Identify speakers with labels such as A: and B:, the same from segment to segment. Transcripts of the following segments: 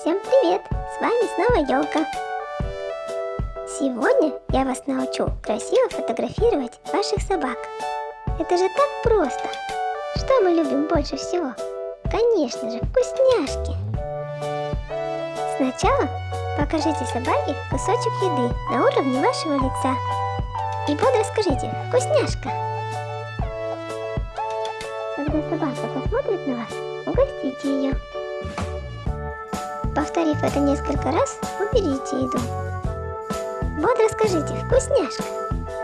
A: Всем привет! С вами снова Елка. Сегодня я вас научу красиво фотографировать ваших собак. Это же так просто! Что мы любим больше всего? Конечно же, вкусняшки! Сначала покажите собаке кусочек еды на уровне вашего лица. И бодро скажите «Вкусняшка!» Когда собака посмотрит на вас, угостите ее. Повторив это несколько раз, уберите еду. Бодро скажите «Вкусняшка!»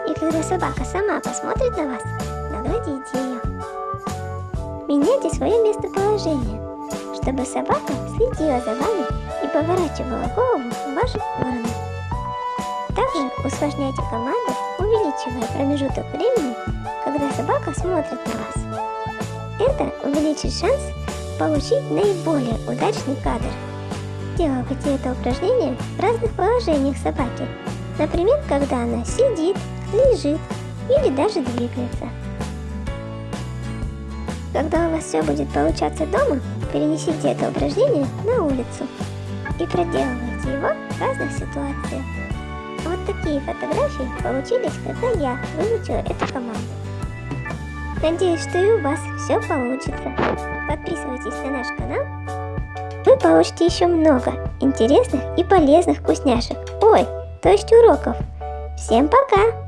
A: И когда собака сама посмотрит на вас, наградите ее. Меняйте свое местоположение, чтобы собака следила за вами и поворачивала голову в вашу сторону. Также усложняйте команду, увеличивая промежуток времени, когда собака смотрит на вас. Это увеличит шанс получить наиболее удачный кадр. Делайте это упражнение в разных положениях собаки, например, когда она сидит, лежит или даже двигается. Когда у вас все будет получаться дома, перенесите это упражнение на улицу и проделывайте его в разных ситуациях. Вот такие фотографии получились, когда я выучила эту команду. Надеюсь, что и у вас все получится. Подписывайтесь на наш канал. Вы получите еще много интересных и полезных вкусняшек. Ой, то есть уроков. Всем пока!